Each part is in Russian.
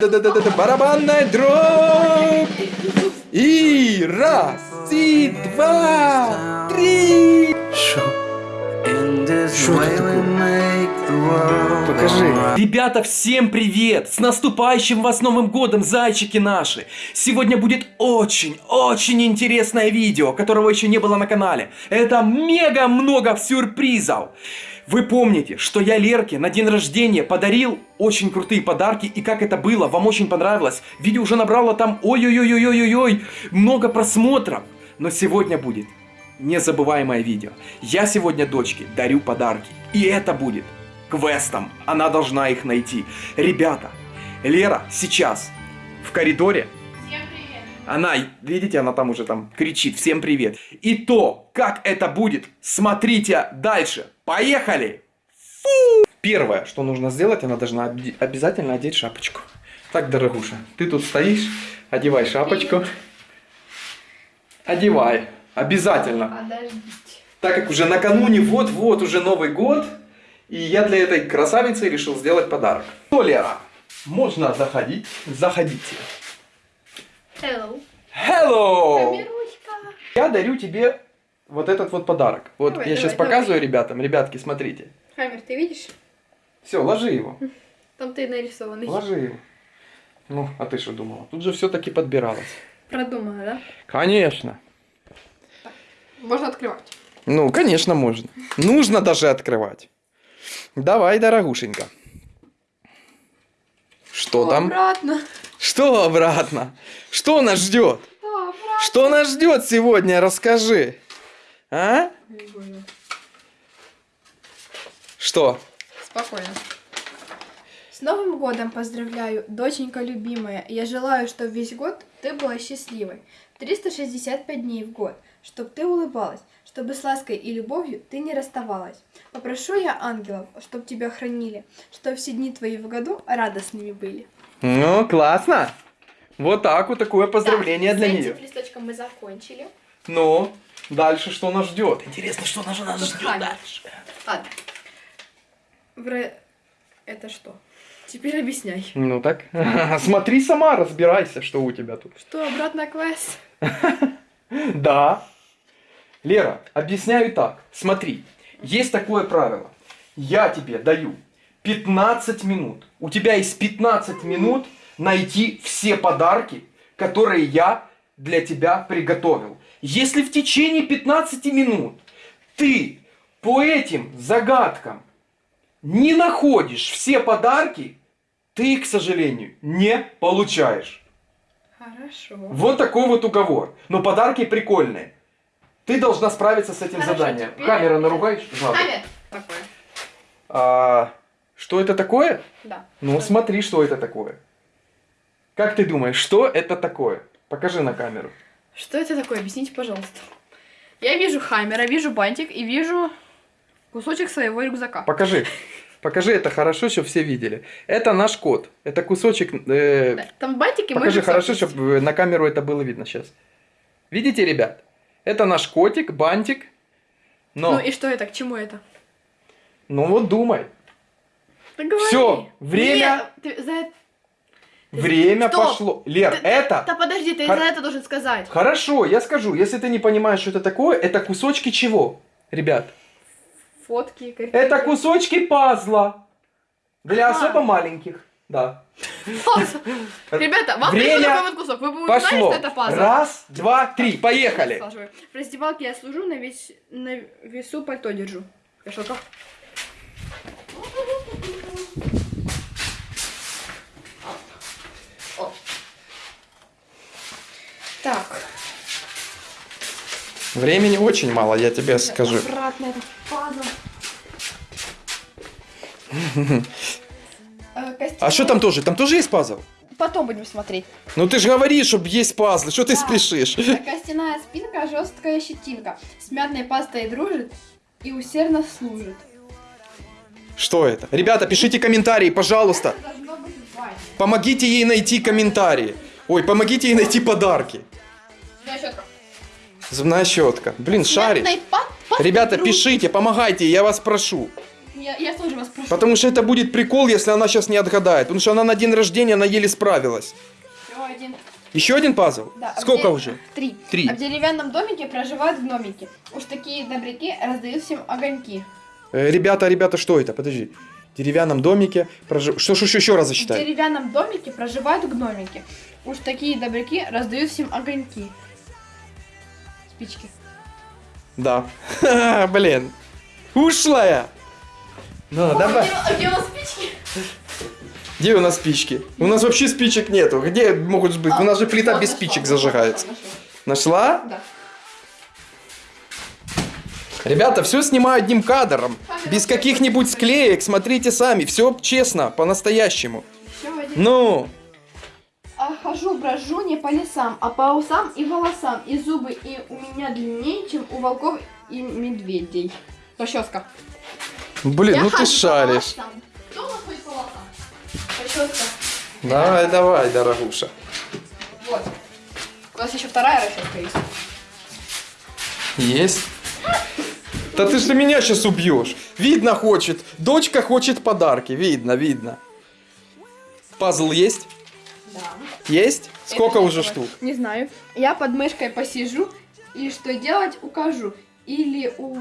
Да-да-да-да, барабанная дробь! И раз, и два, три! Что это такое? Покажи. Ребята, всем привет! С наступающим вас Новым Годом, зайчики наши! Сегодня будет очень-очень интересное видео, которого еще не было на канале. Это мега много сюрпризов! Вы помните, что я Лерке на день рождения подарил очень крутые подарки, и как это было, вам очень понравилось. Видео уже набрало там ой-ой-ой-ой-ой-ой, много просмотров. Но сегодня будет незабываемое видео. Я сегодня дочке дарю подарки, и это будет квестом. Она должна их найти. Ребята, Лера сейчас в коридоре. Она, видите, она там уже там кричит «Всем привет!» И то, как это будет, смотрите дальше. Поехали! Фу! Первое, что нужно сделать, она должна обязательно одеть шапочку. Так, дорогуша, ты тут стоишь, одевай шапочку. Одевай. Обязательно. Подождите. Так как уже накануне, вот-вот, уже Новый год, и я для этой красавицы решил сделать подарок. Что, Лера? Можно заходить. Заходите. Hello. Hello! Я дарю тебе вот этот вот подарок. Вот Давай, я давай, сейчас показываю давай. ребятам. Ребятки, смотрите. Хаммер, ты видишь? Все, ложи его. Там ты нарисованный. Ложи его. Ну, а ты что думала? Тут же все-таки подбиралось. Продумала, да? Конечно. Можно открывать. Ну, конечно, можно. Нужно даже открывать. Давай, дорогушенька. Что О, там? Обратно. Что обратно? Что нас ждет? Что нас ждет сегодня? Расскажи. А? Что? Спокойно. С Новым годом поздравляю, доченька любимая. Я желаю, чтобы весь год ты была счастливой. 365 дней в год, чтобы ты улыбалась, чтобы с лаской и любовью ты не расставалась. Попрошу я ангелов, чтобы тебя хранили, чтобы все дни твои в году радостными были. Ну, классно. Вот так вот такое поздравление Так, для с нее. этим листочком мы закончили. Ну, дальше что нас ждет? Интересно, что нас, нас ждет дальше. Ладно. Это что? Теперь объясняй. Ну так, смотри сама, разбирайся, что у тебя тут. Что, обратно квест? Да. Лера, объясняю так. Смотри, есть такое правило. Я тебе даю 15 минут. У тебя есть 15 минут найти все подарки, которые я для тебя приготовил. Если в течение 15 минут ты по этим загадкам не находишь все подарки, ты их, к сожалению, не получаешь. Хорошо. Вот такой вот уговор. Но подарки прикольные. Ты должна справиться с этим Хорошо, заданием. теперь- Камера наругаешь? Хаммер. Такое. А, что это такое? Да. Ну, смотри, что это такое. Как ты думаешь, что это такое? Покажи на камеру. Что это такое? Объясните, пожалуйста. Я вижу хаммера, вижу бантик и вижу кусочек своего рюкзака. Покажи. Покажи это хорошо, чтобы все видели. Это наш кот. Это кусочек... э, Да, Там бантик и мой Покажи хорошо, есть. чтобы на камеру это было видно сейчас. Видите, ребят? Это наш котик, бантик. Но, Ну и что это? К чему это? ну вот думай. Всё, время- Нет, ты за это- Время Стоп! пошло. Лер, Ты- это... Да подожди, ты Хор- за это должен сказать. Хорошо, я скажу. Если ты не понимаешь, что это такое, это кусочки чего, ребят? Фотки, картинки. Это кусочки пазла. Для А. особо маленьких. Да. Пазл. Ребята, вам Время пришел такой вот кусок. Вы бы узнали, Пошло. что это пазл? Раз, два, три. Поехали. В раздевалке я служу, на, весь, на весу пальто держу. Вешалка. Так. Времени очень мало, я тебе скажу. Этот пазл. Э, А костяной- что там тоже? Там тоже есть пазл? Потом будем смотреть. Ну ты же говоришь, чтобы есть пазлы. Что ты Да. спешишь? Костяная спинка, жесткая щетинка. С мятной пастой дружит и усердно служит. Что это? Ребята, пишите комментарии, пожалуйста. Это. Помогите ей найти комментарии. Ой, помогите ей найти подарки. Зубная щетка. Зубная щетка. Блин, пастой Ребята, дружит. пишите, помогайте, я вас прошу. Я я, тоже вас прошу. Потому что это будет прикол, если она сейчас не отгадает. Потому что она на день рождения, она еле справилась. Всё, один. Еще один пазл? Да, а Сколько уже? Три. Три. А в деревянном домике проживают гномики. Уж такие добряки раздают всем огоньки. Э, ребята, ребята, что это? Подожди. В деревянном домике прожив... Что, что, что, еще раз В зачитай. деревянном домике проживают гномики. Уж такие добряки раздают всем огоньки. Спички. Да. Блин. Ушлая. Ну, давай. А где у нас спички? Где у нас спички? У нас вообще спичек нету. Где могут быть? У нас же плита без спичек нашла, зажигается. нашла. Нашла? Да. Ребята, все снимаю одним кадром. Без каких-нибудь склеек. Смотрите сами. Все честно, по-настоящему. Еще один. Ну, А хожу, брожу не по лесам, а по усам и волосам. И зубы и у меня длиннее, чем у волков и медведей. Расческа. блин, ну ты шаришь. Кто у нас ходит по волосам? Расческа. Давай, давай, дорогуша. Вот. У нас еще вторая расческа есть. Есть. Да ты же меня сейчас убьешь. Видно хочет. Дочка хочет подарки. Видно, видно. Пазл есть? Да. Есть? Сколько уже штук? Не знаю. Я под мышкой посижу и что делать укажу. Или у...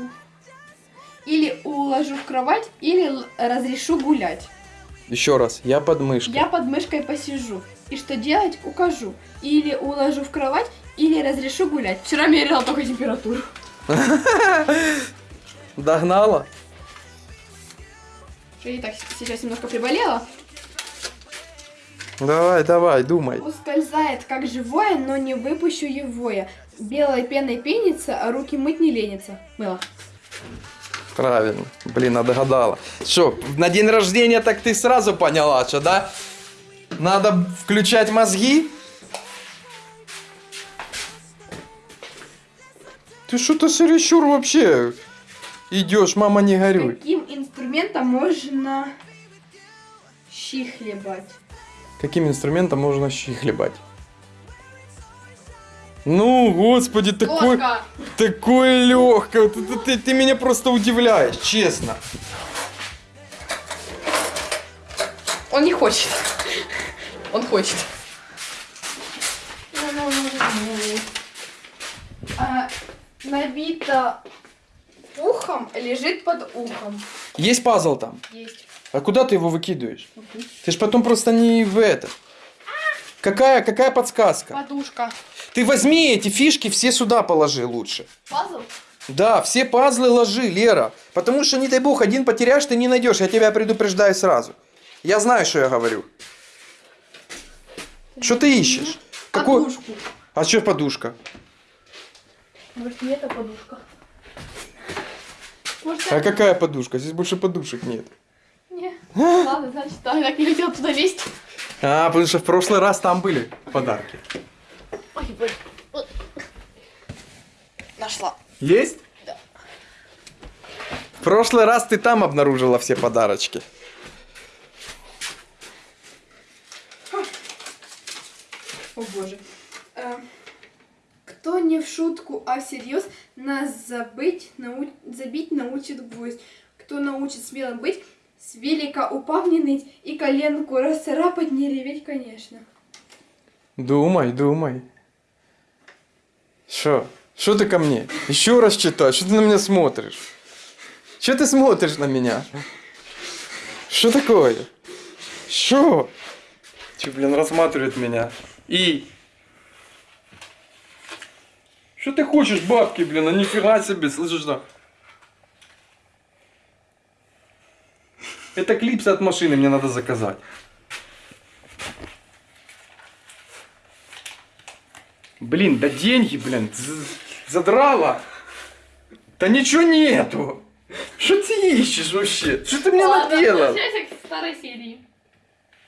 Или уложу в кровать, или разрешу гулять. Еще раз. Я под мышкой. Я под мышкой посижу. И что делать укажу. Или уложу в кровать, или разрешу гулять. Вчера мерила только температуру. Догнала? Я и так сейчас немножко приболела. Давай, давай, думай. Ускользает как живое, но не выпущу его я. Белой пеной пенится, а руки мыть не ленится. Мыло. Правильно. Блин, а догадала. Что, на день рождения так ты сразу поняла, что, да? Надо включать мозги? Ты что-то чересчур вообще идешь, мама, не горюй. Каким инструментом можно щи хлебать? Каким инструментом можно щи хлебать? Ну, господи, такой, Ложка! такой легкий. Ты, ты- ты- ты меня просто удивляешь, честно. Он не хочет. Он хочет. А, набито ухом, лежит под ухом. Есть пазл там? Есть. А куда ты его выкидываешь? Ты ж потом просто не в это. Какая, какая подсказка? Подушка. Ты возьми эти фишки, все сюда положи лучше. Пазл? Да, все пазлы ложи, Лера. Потому что, не дай бог, один потеряешь, ты не найдешь. Я тебя предупреждаю сразу. Я знаю, что я говорю. Что ты ищешь? Подушку. А что подушка? Может, не это подушка? Может, А это? какая подушка? Здесь больше подушек нет. Ладно, значит, я так не хотела туда лезть. А, потому что в прошлый раз там были подарки. Ой, блин. Вот. Нашла. Есть? Да. В прошлый раз ты там обнаружила все подарочки. О боже. Э, Кто не в шутку, а всерьез, нас забыть, нау... забить научит гвоздь. Кто научит смелым быть, с велика упав не ныть и коленку расцарапать, не реветь, конечно. Думай, думай. Что? Что ты ко мне? Еще раз читай. Что ты на меня смотришь? Что ты смотришь на меня? Что такое? Что? Че, блин, рассматривает меня? И? Что ты хочешь, бабки, блин? А нифига себе, слышишь, да? Это клипсы от машины мне надо заказать. Блин, да деньги, блин, задрала. Да ничего нету. Что ты ищешь вообще? Что ты мне наделал? возвращайся к старой серии.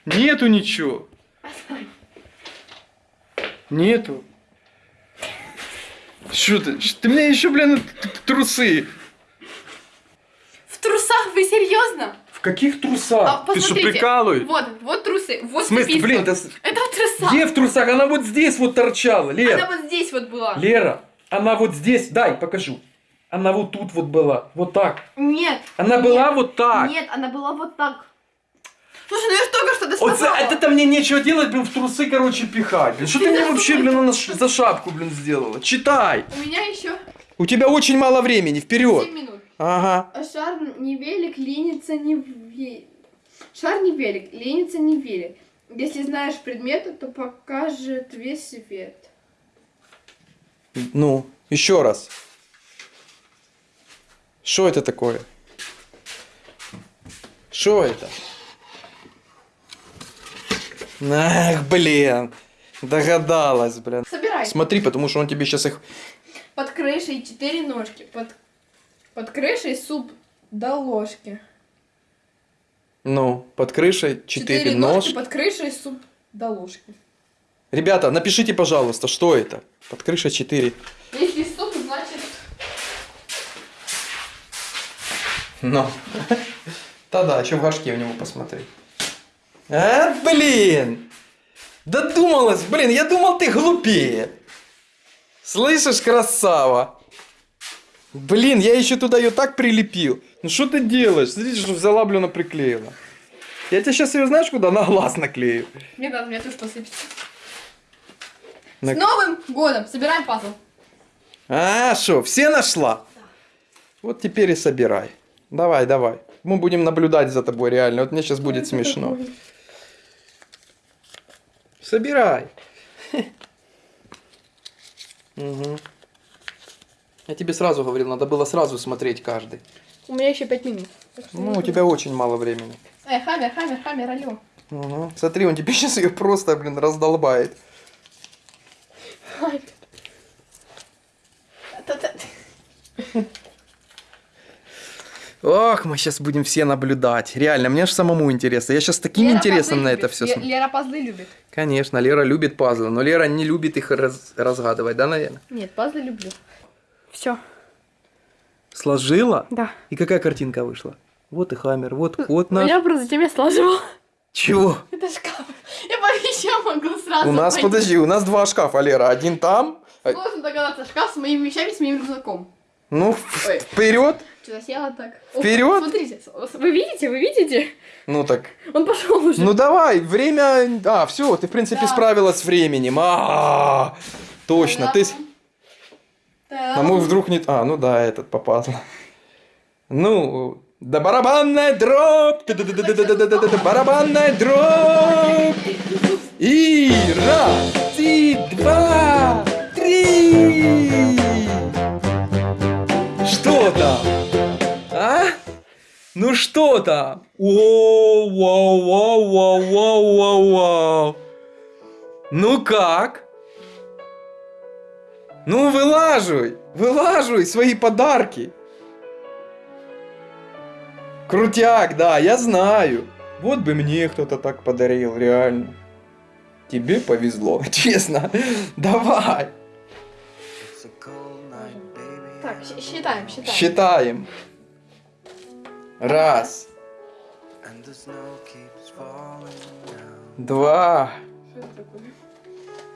Нету ничего. Нету. Что ты? Ш- Ты мне еще, блин, трусы. В трусах вы серьезно? В каких трусах? А, ты что, прикалываешь? Вот, вот трусы, вот В смысле, блин, с- Это в трусах. где в трусах? Она вот здесь вот торчала, Лера. Она вот здесь вот была. Лера, она вот здесь, дай, покажу. Она вот тут вот была. Вот так. Нет. Она нет, была вот так. Нет, она была вот так. Слушай, ну я ж только что Вот досказала. за это мне нечего делать, блин, в трусы, короче, пихать. Блин, что ты мне вообще, блин, за шапку, блин, сделала? Читай. У меня еще У тебя очень мало времени, вперед. 7 минут. Ага. А Шар не велик, ленится не ве... Шар не велик, ленится не велик. Если знаешь предметы, то покажет весь свет. Ну, еще раз. Что это такое? Что это? Ах, блин. Догадалась, блин. Собирай. Смотри, потому что он тебе сейчас их... Под крышей четыре ножки. Под, под крышей суп до ложки. Ну, под крышей четыре ножки. под крышей суп до ложки. Ребята, напишите, пожалуйста, что это? Под крышей четыре. Если суп, значит... Ну. Да-да, еще в горшке в него посмотри. А, блин! Додумалась, блин, я думал, ты глупее. Слышишь, красава? Блин, я еще туда ее так прилепил. Ну что ты делаешь? Смотри, что взяла, блин, приклеила. Я тебе сейчас ее знаешь куда? На глаз наклею. Мне надо, мне тоже посыпется. На- С Новым годом! Собираем пазл. А, что, все нашла? Вот теперь и собирай. Давай, давай. Мы будем наблюдать за тобой реально. Вот мне сейчас будет смешно. Собирай. Мгм. Я тебе сразу говорил, надо было сразу смотреть каждый. У меня еще пять минут. Ну, у тебя очень мало времени. Эй, хаммер, хаммер, хаммер, алло. Мгм. Смотри, он тебе сейчас ее просто, блин, раздолбает. Хаммер. Ох, мы сейчас будем все наблюдать. Реально, мне же самому интересно. Я сейчас таким Лера интересом на это любит. все смотрю. Лера пазлы любит. Конечно, Лера любит пазлы, но Лера не любит их раз- разгадывать, да, наверное? Нет, пазлы люблю. Все. Сложила? Да. И какая картинка вышла? Вот и Хаммер, вот кот наш. Я просто тебе сложила. Чего? Это шкаф. Я по вещам могу сразу У нас, пойти. подожди, у нас два шкафа, Лера. Один там. а- Сложно догадаться, шкаф с моими вещами, с моим рюкзаком. Ну, Ой. вперед. Что-то села так. Вперед! Смотрите, вы видите, вы видите? Ну так. Он пошел уже. Ну давай, время. А, все, ты в принципе Да. справилась с временем. А, точно. Ты. С- А мы вдруг не. А, ну да, этот попал. Ну, да барабанная дробь. Барабанная дробь. И раз, и два, три. Что там? А? Ну что там? Воу, воу, воу, воу, воу, воу, воу. Ну как? Ну вылаживай, вылаживай свои подарки. Крутяк, да, я знаю. Вот бы мне кто-то так подарил, реально. Тебе повезло, честно. Давай, Так, считаем, считаем. считаем. Раз, два, Что это такое?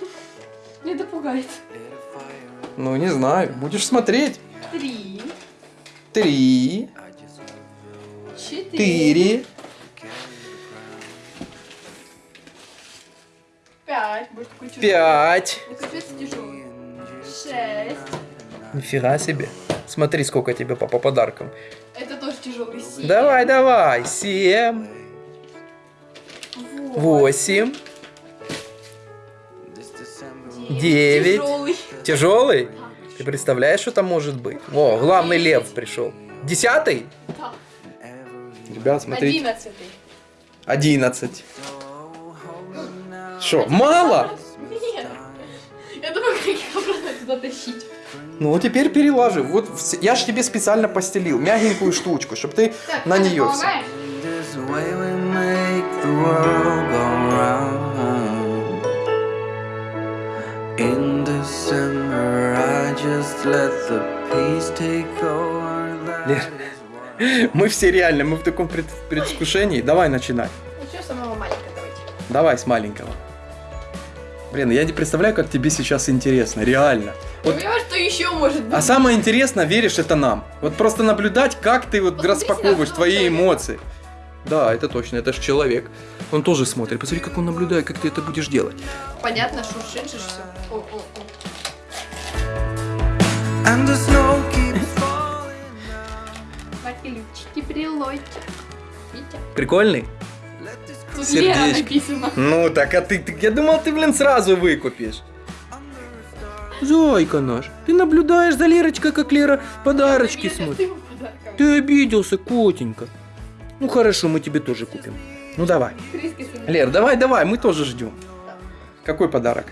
Мне это пугает. Ну не знаю, будешь смотреть. Три, Три, четыре, пять. Пять. Ну. Шесть. Нифига себе. Смотри, сколько тебе папа подарком. Это тоже тяжелый. Семь. Давай, давай. Семь, восемь, девять. Тяжелый. Тяжелый? Ты представляешь, что там может быть? О, главный лев пришел. Десятый? Да. Ребят, смотрите. Одиннадцатый. Одиннадцать. Что, мало? Нет. Я думаю, как их обратно туда тащить. Ну, теперь перелажи. Вот я же тебе специально постелил мягенькую штучку, чтобы ты Так, на Аня, нее все. Лер. is why Мы все реально, мы в таком пред- предвкушении. Давай начинай. Ну что, самого маленького давайте. Давай с маленького. Блин, я не представляю, как тебе сейчас интересно, реально. Вот Понимаешь, что еще может быть? А самое интересное, веришь, это нам. Вот просто наблюдать, как ты вот Посмотрите распаковываешь твои эмоции. Да, это точно, это же человек. Он тоже смотрит. Посмотри, как он наблюдает, как ты это будешь делать. Понятно, шуршит же все. О, о. Витя. Прикольный? Тут Сердечко. Написано. Ну, так, а ты, ты- я думал, ты, блин, сразу выкупишь. Зойка наш, ты наблюдаешь за Лерочкой, как Лера подарочки смотрит. Ты обиделся, котенька. Ну хорошо, мы тебе тоже купим. Ну давай. Лер, давай, давай, мы тоже ждем. Какой подарок?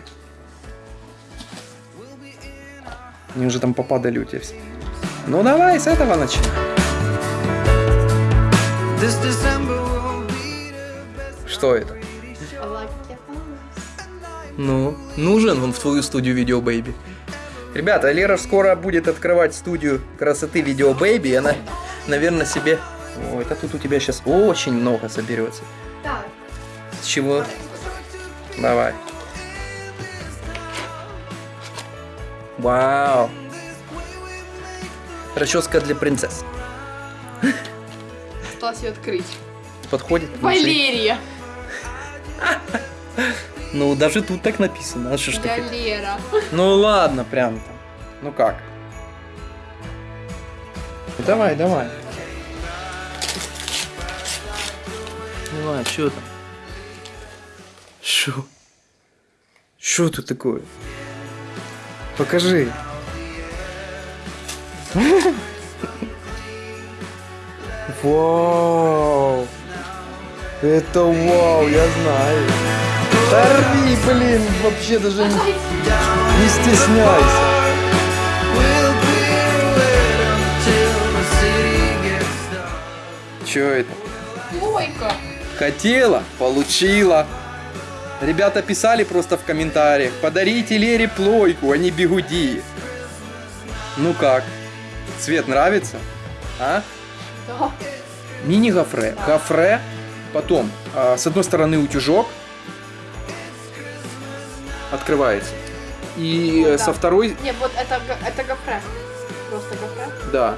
Они уже там попадали у тебя все. Ну давай, с этого best. Что это? Ну, нужен он в твою студию Видео Бэйби. Ребята, Лера скоро будет открывать студию красоты Видео Бэйби, и она, наверное, себе... Ой, это тут у тебя сейчас очень много соберется. Так. С чего? Давай. Вау. Расческа для принцесс. Осталось ее открыть. Подходит? Валерия. Ну, даже тут так написано. А что ж Я ты? Лера. Ну ладно, прям там. Ну как? Давай, давай. Давай, что там? Что? Что тут такое? Покажи. Вау! Это вау, я знаю. Торви, блин, вообще даже не, не стесняйся. Че это? Плойка. Хотела, получила. Ребята писали просто в комментариях, подарите Лере плойку, а не бигуди. Ну как? Цвет нравится? А? Да. Мини-гофре. Гофре. Потом, а, с одной стороны утюжок. Открывается. И э, Да. со второй, Не, вот это, это гофре. Просто гофре. да.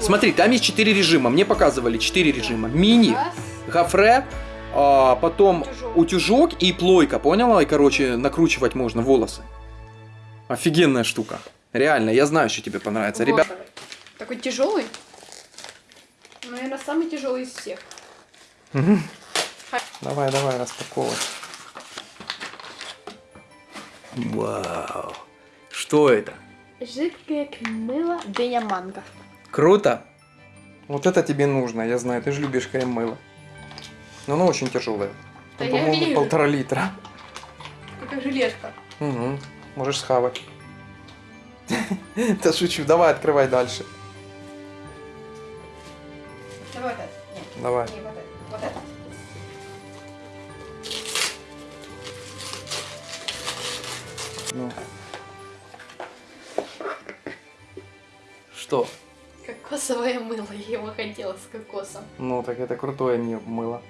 Смотри, там есть четыре режима. Мне показывали четыре режима. Мини, Раз. гофре, а, потом Утюжок. утюжок и плойка, поняла? И, короче, накручивать можно волосы. Офигенная штука. Реально, я знаю, что тебе понравится. Ребят, Гофре. Такой тяжелый. Наверное, самый тяжелый из всех. давай, давай, распаковывай. Вау. Что это? Жидкое мыло дыня манго. Круто? Вот это тебе нужно, я знаю, ты же любишь крем-мыло. Но оно очень тяжелое. Да Там, я по-моему, вижу. полтора литра. Как железка. Угу. Можешь схавать. Да шучу, давай, открывай дальше. Давай вот это. Нет, Давай. не вот это. Вот это. Ну. Что? Кокосовое мыло. Я его хотела с кокосом. Ну, так это крутое мыло.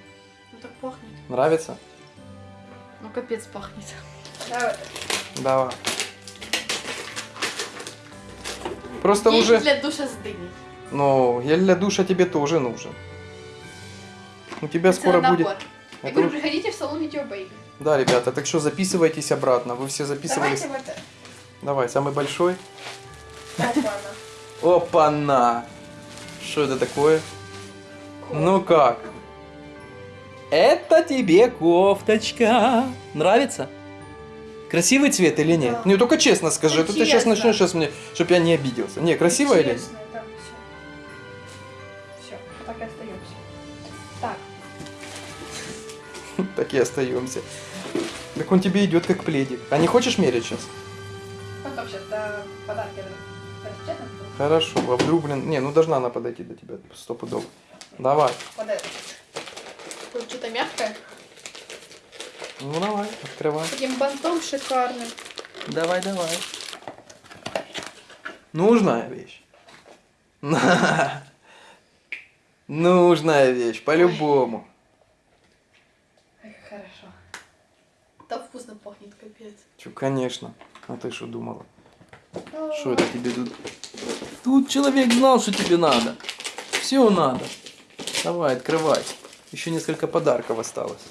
Ну так пахнет. Нравится? Ну капец пахнет. Давай. Давай. Просто Гель уже... для душа с дыней. Ну, гель для душа тебе тоже нужен. У тебя Это скоро набор. будет... Я Это говорю, уж- приходите в салон Бэйби. Да, ребята, так что записывайтесь обратно. Вы все записывались. Давайте вот это. Давай, самый большой. Опа-на. Опа-на! Что это такое? Ну как? Это тебе кофточка. Нравится? Красивый цвет или нет? Да. Не, только честно скажи, а то ты сейчас начнешь сейчас мне, чтобы я не обиделся. Не, красивая или нет? Да, все. Все, так и остаемся. Так, Так и остаемся. Так он тебе идет как пледик. А не хочешь мерить сейчас? потом сейчас до подарки. Хорошо, а вдруг, блин... Не, ну должна она подойти до тебя стопудово. Давай. Это. Тут что-то мягкое. Ну давай, открывай. Таким бантом шикарным. Давай, давай. Нужная вещь. Нужная вещь, по-любому. Хорошо. Да вкусно пахнет, капец. Чё, конечно. А ты что думала? Что это тебе тут? Тут человек знал, что тебе надо. Все надо. Давай, открывай. Еще несколько подарков осталось.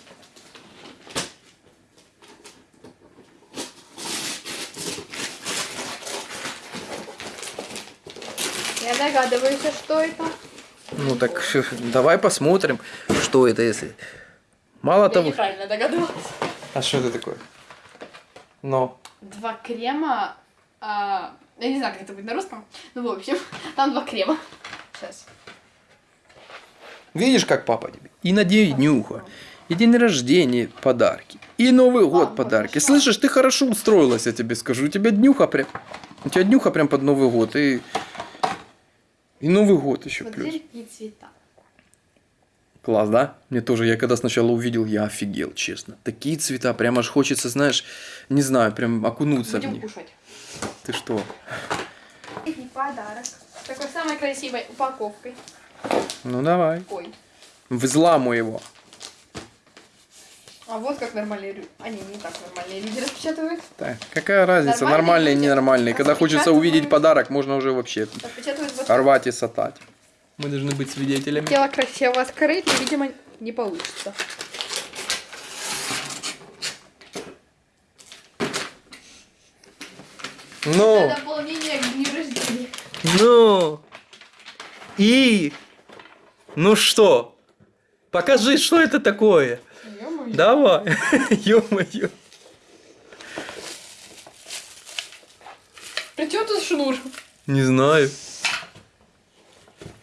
Я догадываюсь, а что это. Ну так давай посмотрим, что это если. Мало Я того. неправильно догадалась. А что это такое? Но. Два крема. а, я не знаю, как это будет на русском. Ну, в общем, там два крема. Сейчас. Видишь, как папа тебе? И на день днюха, и день рождения подарки, и Новый год Мам, подарки. хорошо. Слышишь, ты хорошо устроилась, я тебе скажу. У тебя днюха прям. У тебя днюха прям под Новый год. И, и Новый год еще плюс. Смотри, какие цвета. Класс, да? Мне тоже, я когда сначала увидел, я офигел, честно. Такие цвета, прям аж хочется, знаешь, не знаю, прям окунуться в Будем них. кушать. Ты что? И подарок. Такой самой красивой упаковкой. Ну давай. Ой. Взламу его. А вот как нормальные люди. Они не так нормальные люди распечатывают. Так, какая разница, Нормальные нормальный, люди ненормальный. Когда хочется увидеть подарок, можно уже вообще вот рвать и сатать. Мы должны быть свидетелями. Хотела красиво открыть, но, видимо, не получится. Ну, дополнение к дню рождения. ну. И? Ну что? Покажи, что это такое. Ё-моё. Давай. Ё-моё. При чем тут шнур? Не знаю.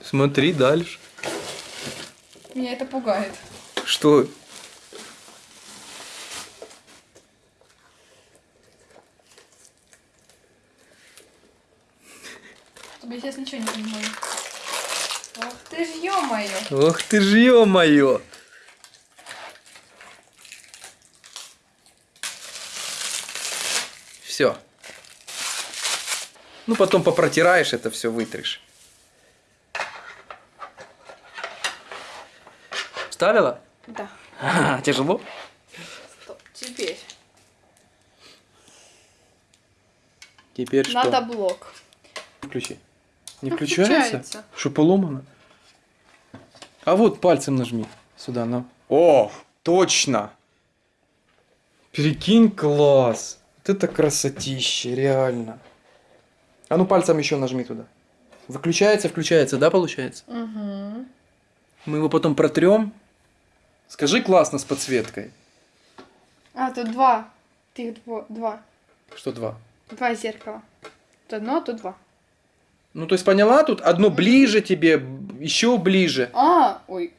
Смотри дальше. Меня это пугает. Что? Сейчас ничего не понимаю. Ох ты ж ё-моё. Ох ты ж ё-моё. Все. Ну, потом попротираешь это все, вытрешь. Вставила? Да. Тяжело? Стоп. Теперь. Теперь что? Надо блок. Включи. Не Ну, включается? включается. Что, поломано? А вот пальцем нажми. Сюда, на. О, точно! Прикинь, класс! Вот это красотище, реально. А ну пальцем еще нажми туда. Выключается, включается, да, получается? Угу. Мы его потом протрем. Скажи классно с подсветкой. А, тут два. Ты дво- два. Что два? Два зеркала. Тут одно, а тут два. Ну, то есть поняла, тут одно ближе тебе, еще ближе. А, ой.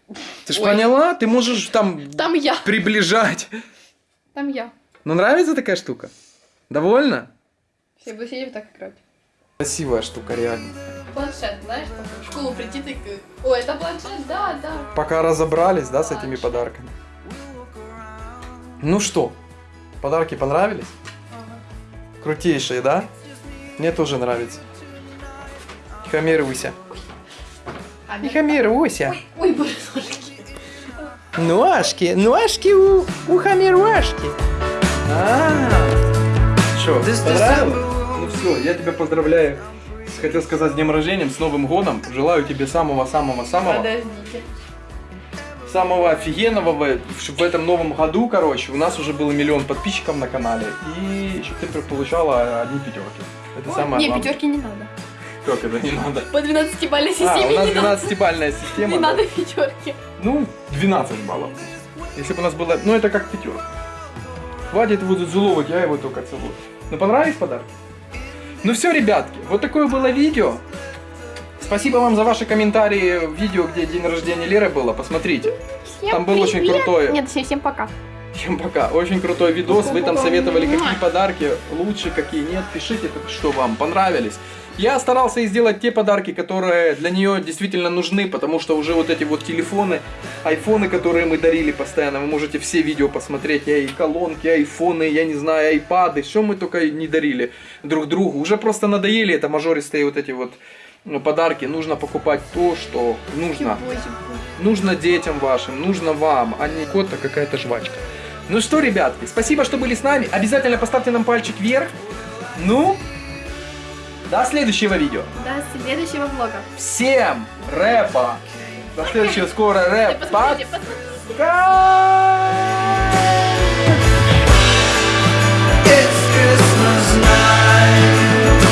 Ты ж Ой. поняла? Ты можешь там Там я. приближать. Там я. Ну, нравится такая штука? Довольно? Все сидеть вот так играть. Красивая штука, реально. Планшет, знаешь, в школу прийти ты... Ой, это планшет, да, да. Пока разобрались, да, с этими подарками. Ну что, подарки понравились? Крутейшие, да? Мне тоже нравится. Тихомируйся. А, Тихомируйся. Ой, боже, ножки. Ножки, у, у Хамируашки. Что, This понравилось? Ну все, я тебя поздравляю. Хотел сказать с днем рождения, с Новым годом. Желаю тебе самого-самого-самого. Подождите. самого офигенного в, в этом новом году, короче, у нас уже было миллион подписчиков на канале, и чтобы ты получала одни пятерки. Это самое Не, главное. пятерки не надо. Как это не надо? По 12-бальной А, системе у нас не надо. 12-бальная система. Не да. надо пятерки. Ну, 12 баллов. Если бы у нас было... Ну, это как пятерка. Хватит его зазуловать, я его только целую. Ну, понравились подарки? Ну все, ребятки, вот такое было видео. Спасибо вам за ваши комментарии в видео, где день рождения Леры было. Посмотрите. Всем Там был очень привет. крутой. Нет, всем, всем пока. Всем пока. Очень крутой видос. Вы там советовали, какие подарки лучше, какие нет. Пишите, что вам понравились. Я старался и сделать те подарки, которые для нее действительно нужны, потому что уже вот эти вот телефоны, айфоны, которые мы дарили постоянно, вы можете все видео посмотреть, я и колонки, айфоны, я не знаю, айпады, что мы только не дарили друг другу. Уже просто надоели это мажористые вот эти вот ну, подарки. Нужно покупать то, что нужно. Нужно детям вашим, нужно вам, а не кот-то какая-то жвачка. Ну что, ребятки, спасибо, что были с нами. Обязательно поставьте нам пальчик вверх. Ну, до следующего видео. До следующего влога. Всем рэпа. До следующего скоро рэп. Пока! It's Christmas night.